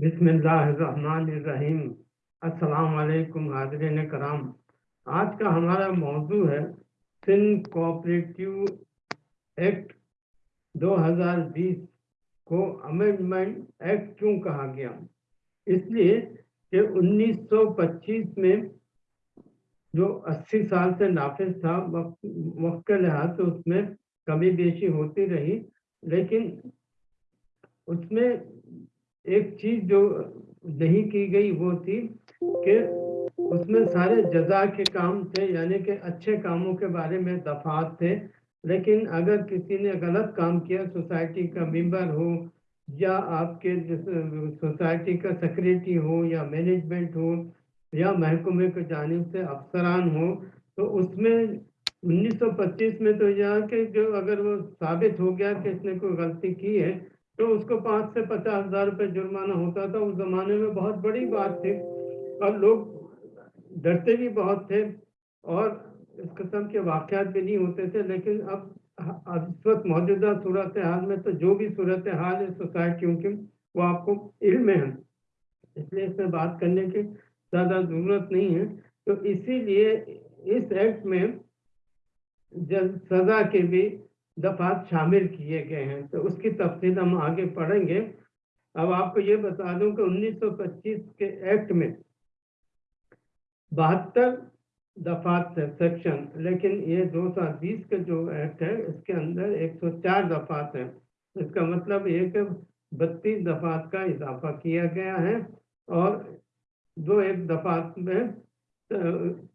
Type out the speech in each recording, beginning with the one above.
बिस्मिल्लाहिर्रहमानिर्रहीम। अस्सलाम वालेकुम हाजरीन कराम। आज का हमारा मौजू है सिंध कोऑपरेटिव एक्ट 2020 को अमेंडमेंट एक्ट क्यों कहा गया? इसलिए कि 1925 में जो 80 साल से नाफिज था, वक्त वक्त के लिहाज से उसमें कमी बेशी होती रही, लेकिन उसमें एक चीज़ जो नहीं की गई वो थी कि उसमें सारे जजा के काम थे, यानी कि अच्छे कामों के बारे में दफात थे। लेकिन अगर किसी ने गलत काम किया, सोसाइटी का मेंबर हो या आपके सोसाइटी का सेक्रेटरी हो या मैनेजमेंट हो या महकमे की जानब से अफसरान हो तो उसमें 1925 में तो यहाँ के जो अगर वो साबित हो गया कि इसने कोई गलती की है तो उसको पाँच से पचास हज़ार रुपये जुर्माना होता था। उस जमाने में बहुत बड़ी बात थी। और लोग डरते भी बहुत थे और इस किस्म के वाक़ात भी नहीं होते थे। लेकिन अब इस वक्त मौजूदा सूरत हाल में तो जो भी सूरत हाल है सोसाइटियों की, वो आपको इल्म है। इसलिए इसमें बात करने की ज़्यादा ज़रूरत नहीं है। तो इसीलिए इस एक्ट में जब सज़ा के भी दफात शामिल किए गए हैं। तो उसकी तफसील हम आगे पढ़ेंगे। अब आपको ये बता दूँ कि 1925 के एक्ट में बहत्तर दफात है सेक्शन, लेकिन ये 2020 का जो एक्ट है, इसके अंदर 104 दफात हैं। इसका मतलब ये कि बत्तीस दफात का इजाफा किया गया है और दो एक दफात में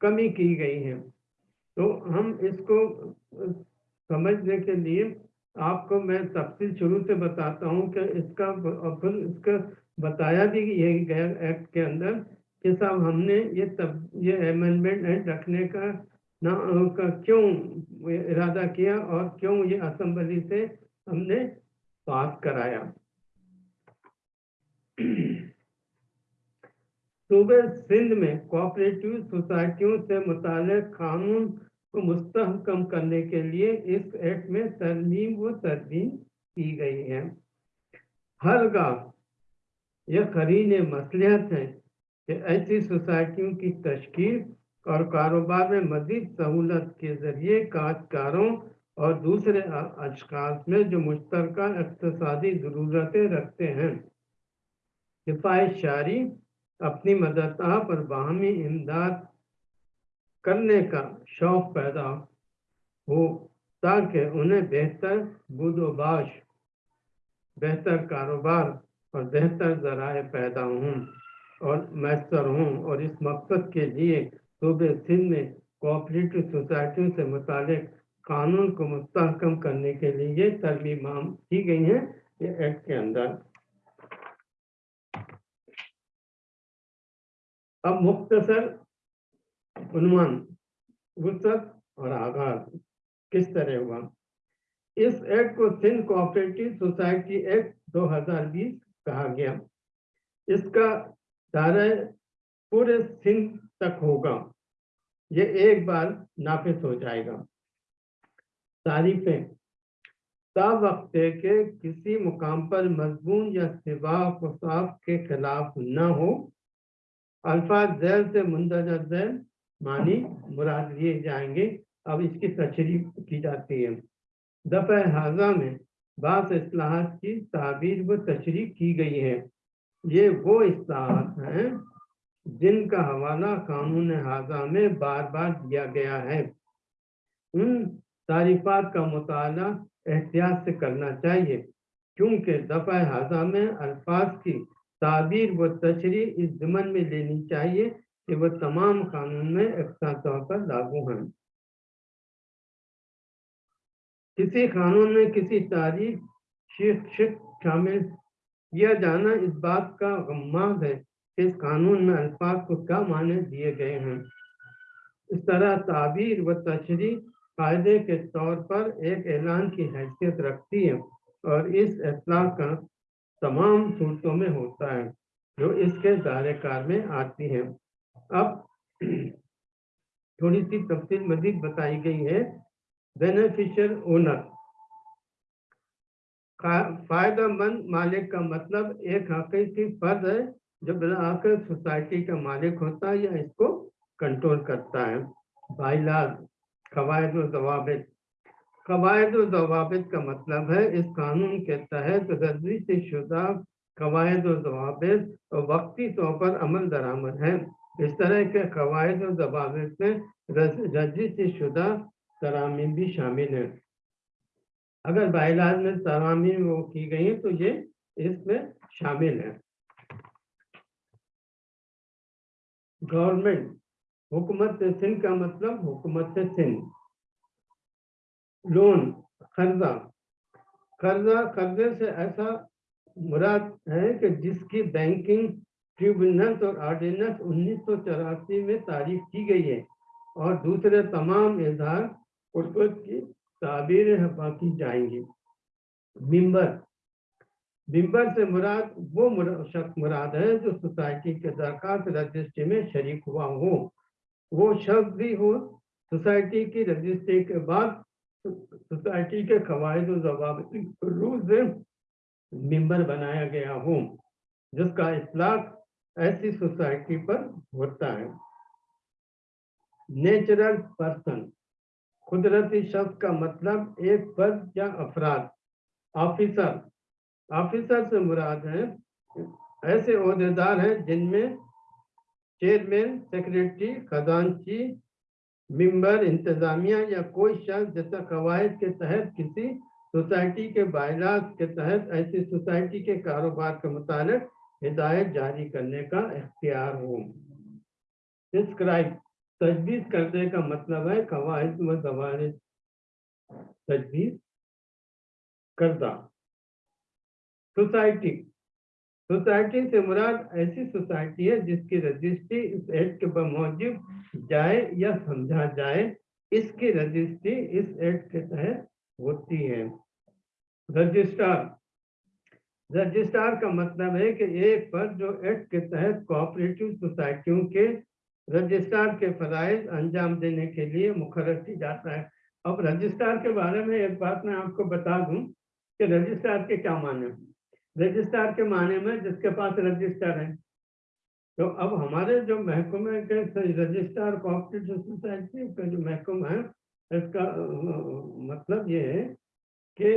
कमी की गई है। तो हम इसको समझने के लिए आपको मैं तफसील शुरू से बताता हूँ कि इसका फिर इसका बताया भी यही गया एक्ट के अंदर कि साहब हमने ये तब, ये अमेंडमेंट एक्ट रखने का ना, का क्यों इरादा किया और क्यों ये असम्बली से हमने पास कराया? सूबे सिंध में कोऑपरेटिव सोसाइटियों से मुतल कानून को मुस्तहकम करने के लिए इस एक्ट में तरमीम व तरमीम की गई है। हर गाँव यह करीन मसलियत है कि ऐसी सोसाइटियों की तश्कील और कारोबार में मजीद सहूलत के ज़रिए काश्तकारों और दूसरे अशखास में जो मुश्तर इकतसादी ज़रूरतें रखते हैं। हिफायत शारी, अपनी मदता पर बाहमी इमदाद करने का शौक पैदा हो, ताकि उन्हें बेहतर बुदोबाश, बेहतर कारोबार और बेहतर जराए पैदा हों और मैसर हों। और इस मकसद के लिए सूबे सिंध में कोऑपरेटिव सोसाइटियों से मुतल कानून को मुस्तकम करने के लिए तरमीम की गई हैं, ये एक्ट के अंदर। अब मुख्तसर उन्मान वसत और आगाज़ किस तरह हुआ? इस एक्ट को सिंध कोऑपरेटिव सोसाइटी एक्ट 2020 कहा गया। इसका दायरा पूरे सिंध तक होगा। ये एक बार नाफिज हो जाएगा। तारीफें। वक्त के किसी मुकाम पर मजमून या सिवा के खिलाफ न हो। अल्फाज जैल से मुंदजा जैल मानी मुराद लिए जाएँगे। अब इसकी तशरी की जाती है। दफ़ा हाजा में बास असलाहत की ताबीर व तशरी की गई है। ये वो असलाहत हैं जिनका हवाला कानून हाजा में बार बार दिया गया है। उन तारीफात का मुताल एहतियात से करना चाहिए, क्योंकि दफ़ा हाजा में अल्फाज की ताबीर व तशरी इस जमन में लेनी चाहिए कि वह तमाम कानून में एकसा तौर पर लागू हैं किसी कानून में किसी तारीख शिक्षक शामिल किया जाना इस बात का गम्माद है कि इस कानून में अल्फाज को क्या माने दिए गए हैं। इस तरह ताबीर व तशरी कायदे के तौर पर एक ऐलान की हैसियत रखती है और इस अतला का तमाम सूरतों में होता है, जो इसके दायरे कार में आती है। अब थोड़ी सी तफसील मजीद बताई गई है। बेनिफिशियल ओनर फ़ायदेमंद मालिक का मतलब एक हकीकी फर्द है, जो आकर सोसाइटी का मालिक होता है या इसको कंट्रोल करता है। बाइलाज, कवायद जवाबित। कवायद जवाबित का मतलब है, इस कानून के तहत रज़ी से शुदा कवायद जवाबित वक्ती तौर पर अमल दरामद है। इस तरह के कवायद और जवाबित में रज़ी से शुदा तरामी भी शामिल है। अगर बाइलाज में तरामी वो की गई है तो ये इसमें शामिल है। गवर्नमेंट, हुकूमत सिंध का मतलब हुकूमत सिंध। लोन, कर्जा कर्जा, कर्जे से ऐसा मुराद है कि जिसकी बैंकिंग ट्रिब्यूनल और ऑर्डिनेंस उन्नीस में तारीफ़ की गई है और दूसरे तमाम इजहार की ताबीर बाकी जाएँगी। मिम्बर मिम्बर से मुराद, वो शख्स मुराद है जो सोसाइटी के दरखास्त रजिस्ट्री में शरीक हुआ हो। वो शख्स भी हो, सोसाइटी की रजिस्ट्री के बाद सोसाइटी के कवायद रूल से मेंबर बनाया गया हो, जिसका इतलाक ऐसी सोसाइटी पर होता है। नेचुरल पर्सन, कुदरती शब्द का मतलब एक पद या अफराद ऑफिसर ऑफिसर से मुराद है। ऐसे अहदेदार हैं जिनमें चेयरमैन, सेक्रेटरी खजानची मेंबर, इंतजामिया या कोई शख्स जैसा कवायद के तहत किसी सोसाइटी के बायलात के तहत ऐसी सोसाइटी के कारोबार के मुताबिक हिदायत जारी करने का इख्तियार हो। तजवीज़ करने का मतलब है कवायद व जवान तजवीज़ करदा सोसाइटी सोसाइटी से मुराद ऐसी सोसाइटी है जिसकी रजिस्ट्री इस एक्ट के मौजूद जाए या समझा जाए, इसकी रजिस्ट्री इस एक्ट के तहत होती है। रजिस्ट्रार रजिस्ट्रार का मतलब है कि एक पर जो एक्ट के तहत कोऑपरेटिव सोसाइटियों के रजिस्ट्रार के फराइज अंजाम देने के लिए मुखर की जाता है। अब रजिस्ट्रार के बारे में एक बात मैं आपको बता दूँ कि रजिस्ट्रार के क्या माने रजिस्ट्रार के माने में जिसके पास रजिस्टर है। तो अब हमारे जो महकमे के रजिस्ट्रार कोऑपरेटिव सोसाइटी का जो महकमा है, इसका मतलब ये है कि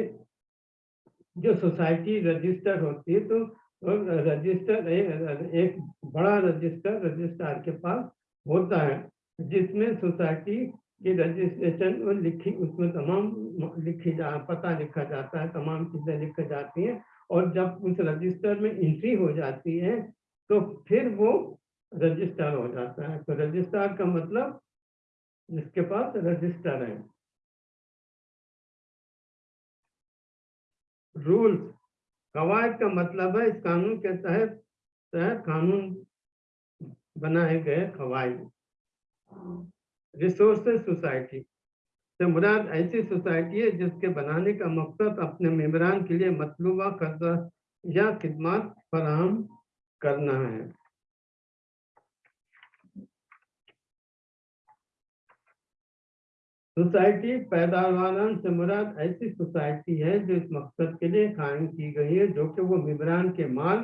जो सोसाइटी रजिस्टर होती है तो रजिस्टर एक बड़ा रजिस्टर रजिस्ट्रार के पास होता है, जिसमें सोसाइटी की रजिस्ट्रेशन और लिखी, उसमें तमाम लिखी जा, पता लिखा जाता है, तमाम चीज़ें लिखी जाती हैं, और जब उस रजिस्टर में एंट्री हो जाती है तो फिर वो रजिस्टर हो जाता है। तो रजिस्टर का मतलब जिसके पास रजिस्टर है। रूल्स। कवायद का मतलब है, इस कानून के तहत तहत कानून बनाए गए कवायद। Resources society. से मुराद ऐसी सोसाइटी है, जिसके बनाने का मकसद अपने मेम्बरान के लिए मतलूबा कर्जा या खिदमत फराहम करना है। सोसाइटी पैदावार से मुराद ऐसी सोसाइटी है जो इस मकसद के लिए कायम की गई है, जो कि वो मेम्बरान के माल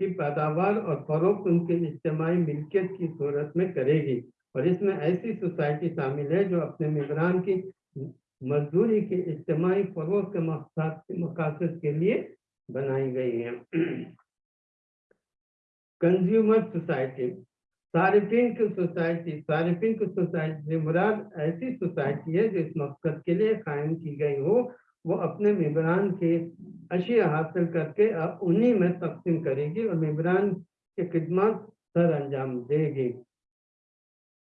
की पैदावार और फरोख्त उनके इज्तमाही मिल्कियत की सूरत में करेगी। और इसमें ऐसी सोसाइटी शामिल है जो अपने मेम्बरान की मजदूरी के इज्तमाही फरोग के मकासद के लिए बनाई गई है। कंज्यूमर सोसाइटी सारिफिन की सोसाइटी सारिफिन की सोसाइटी मुराद ऐसी सोसाइटी है जो इस मकसद के लिए कायम की गई हो, वो अपने मेम्बरान के अशिया हासिल करके अब उन्हीं में तकसीम करेगी और मेम्बरान की खिदमत सर अंजाम देगी।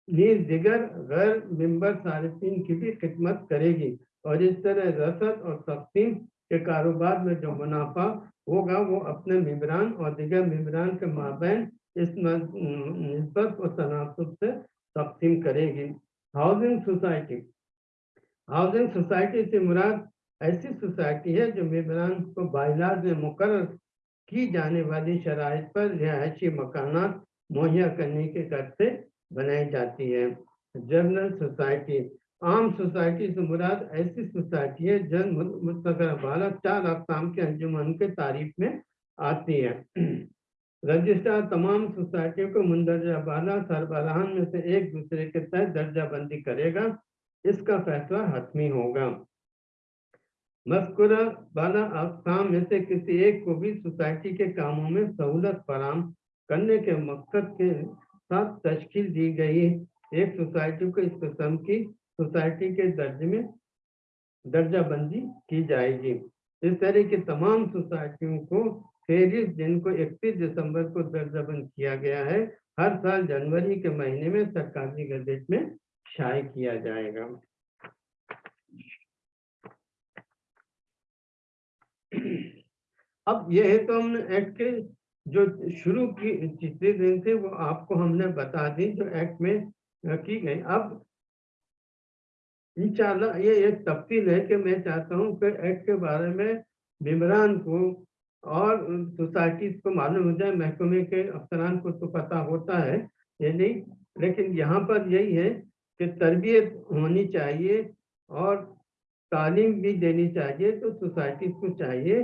नीज दिगर गैर मेंबर सारिफिन की भी खिदमत करेगी और इस तरह रसद और तकसीम के कारोबार में जो मुनाफा होगा, वो अपने मेम्बरान और दिगर मेम्बरान के माबेन इस नस्बत और तनासब से तकसीम करेगी। Housing society. हाउसिंग सोसाइटी से मुराद ऐसी सोसाइटी है जो मेम्बरान को बाइलाज में मुकर की जाने वाली शराइ पर रिहायशी मकान मुहैया करने के कर से बनाई जाती है। General society. आम सोसाइटी से मुराद ऐसी सोसाइटी है जन मुस्तकर वाला चार अकसाम के अंजुमन के तारीफ़ में आती है। रजिस्ट्रार तमाम सोसाइटियों को मुंदरजा वाला सरबराहान में से एक दूसरे के तहत दर्जा बंदी करेगा। इसका फैसला हतमी होगा। मस्कुरा वाला अकसाम में से किसी एक को भी सोसाइटी के कामों में सहूलत फराम करने के मकसद के साथ तश्कील दी गई एक सोसाइटी को इस किस्म की सोसाइटी के दर्ज में दर्जा बंदी की जाएगी। इस तरह की तमाम सोसाइटियों को फेरिस जिनको 31 दिसंबर को दर्जाबंद किया गया है। हर साल जनवरी के महीने में सरकारी गजट में शाये किया जाएगा। अब ये है तो हमने एक्ट के जो शुरू की, जितने दिन थे, वो आपको हमने बता दी जो एक्ट में की गई। अब इंशाल्लाह ये एक तब्दील है कि मैं चाहता हूँ कि एक्ट के बारे में मेम्बरान को और सोसाइटी को मालूम हो जाए, महकमे के अफसरान को तो पता होता है, ये नहीं। लेकिन यहाँ पर यही है कि तरबियत होनी चाहिए और तालीम भी देनी चाहिए तो सोसाइटी को चाहिए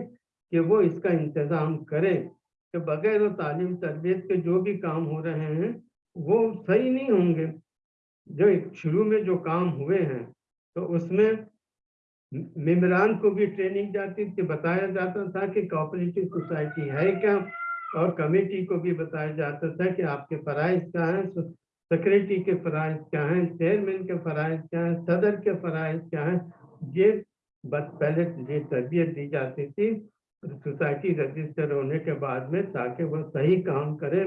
कि वो इसका इंतज़ाम करें। कि बगैर तालीम, तरबियत के जो भी काम हो रहे हैं, वो सही नहीं होंगे। जो शुरू में जो काम हुए हैं तो उसमें मेम्बरान को भी ट्रेनिंग जाती थी, बताया जाता था कि कोऑपरेटिव सोसाइटी है क्या? और कमेटी को भी बताया जाता था कि आपके फ़राइज क्या हैं? सेक्रेटरी के फ़राइज क्या हैं? चेयरमैन के फ़राइज क्या हैं? सदर के फ़राइज क्या हैं? ये बस पहले ये तरबियत दी जाती थी सोसाइटी रजिस्टर होने के बाद में ताकि वो सही काम करे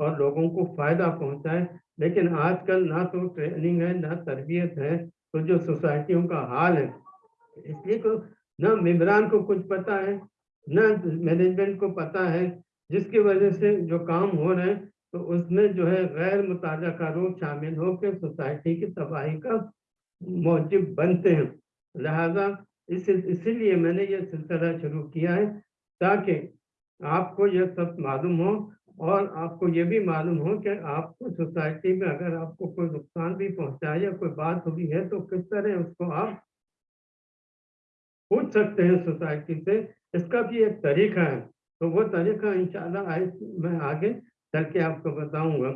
और लोगों को फ़ायदा पहुँचाए। लेकिन आजकल ना तो ट्रेनिंग है, ना तरबियत है तो जो सोसाइटियों का हाल है इसलिए को ना मेम्बरान को कुछ पता है, ना मैनेजमेंट को पता है, जिसकी वजह से जो काम हो रहे हैं तो उसमें जो है गैर मुताजा लोग शामिल होकर सोसाइटी की तबाही का मौजब बनते हैं। लिहाजा इस, इसीलिए मैंने ये सिलसिला शुरू किया है, ताकि आपको यह सब मालूम हो, और आपको ये भी मालूम हो कि आपको सोसाइटी में अगर आपको कोई नुकसान भी पहुँचाए या कोई बात हुई है तो किस तरह उसको आप पूछ सकते हैं सोसाइटी से। इसका भी एक तरीका है। तो वो तरीका इंशाल्लाह मैं आगे चल के आपको बताऊँगा।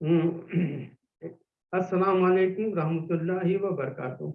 हम्म, अस्सलाम वालेकुम रहमतुल्लाहि व बरकातुहू